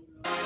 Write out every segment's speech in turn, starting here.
Thank you.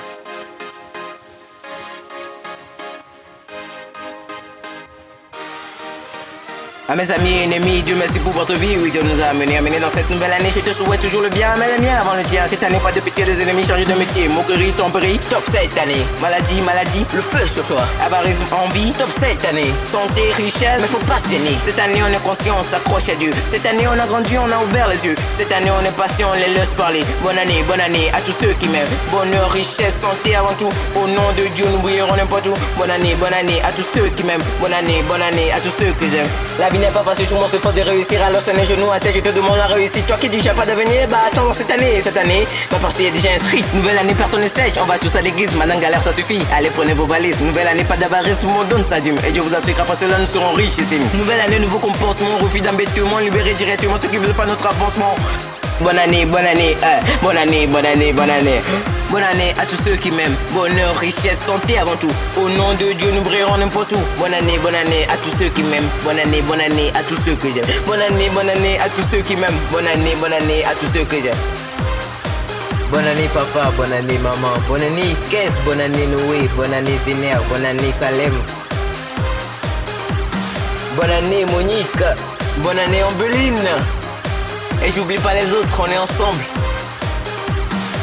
À mes amis et ennemis, Dieu merci pour votre vie. Oui, Dieu nous a amenés, amenés dans cette nouvelle année. Je te souhaite toujours le bien, mais le mien avant le tien. Cette année, pas de pitié, des ennemis, changer de métier. Moquerie, tromperie, stop cette année. Maladie, maladie, le feu sur toi. Avarisme, envie, stop cette année. Santé, richesse, mais faut pas gêner. Cette année, on est conscient, on s'accroche à Dieu. Cette année, on a grandi, on a ouvert les yeux. Cette année, on est patient, on les laisse parler. Bonne année, bonne année à tous ceux qui m'aiment. Bonheur, richesse, santé avant tout. Au nom de Dieu, nous brillerons n'importe où. Bonne année, bonne année à tous ceux qui m'aiment. Bonne année, bonne année à tous ceux que j'aime. Vie n'est pas facile, tout le monde se force de réussir. Alors, c'est les genoux à tête, je te demande la réussite. Toi qui dis, j'ai pas d'avenir, bah attends cette année. Cette année, ma partie est déjà inscrite. Nouvelle année, personne ne sèche. On va tous à l'église, maintenant galère, ça suffit. Allez, prenez vos valises. Nouvelle année, pas le monde donne sa dîme. Et Dieu vous assure qu'après cela, nous serons riches ici. Nouvelle année, nouveau comportement, refus d'embêtement, libéré directement ceux qui veulent pas notre avancement. Bonne année, bonne année, euh, bonne année, bonne année, bonne année. Bonne année à tous ceux qui m'aiment. Bonheur, richesse, santé avant tout. Au nom de Dieu, nous brillerons n'importe où. Bonne année, bonne année à tous ceux qui m'aiment. Bonne année, bonne année à tous ceux que j'aime. Bonne année, bonne année à tous ceux qui m'aiment. Bonne année, bonne année à tous ceux que j'aime. Bonne année papa, bonne année maman, bonne année Skes, bonne année Noé, bonne année Zéner, bonne année Salem. Bonne année Monique, bonne année Ambeline. Et j'oublie pas les autres, on est ensemble.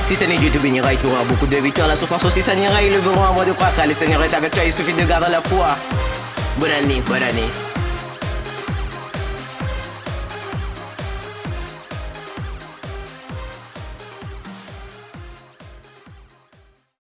Cette année, Dieu te bénira et tu auras beaucoup de victoires. La souffrance aussi s'anira, ils leveront avant de croire car le Seigneur est avec toi, il suffit de garder la foi. Bonne année, bonne année.